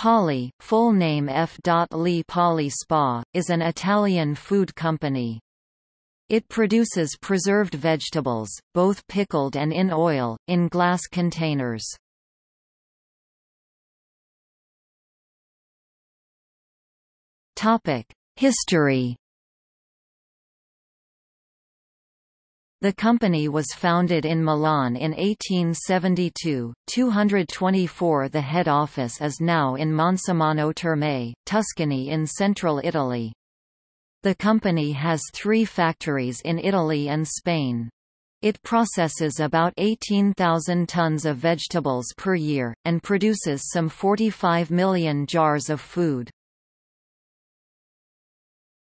Polli, full name F. Lee Polli Spa, is an Italian food company. It produces preserved vegetables, both pickled and in oil, in glass containers. History The company was founded in Milan in 1872, 224 The head office is now in Monsummano Terme, Tuscany in central Italy. The company has three factories in Italy and Spain. It processes about 18,000 tons of vegetables per year, and produces some 45 million jars of food.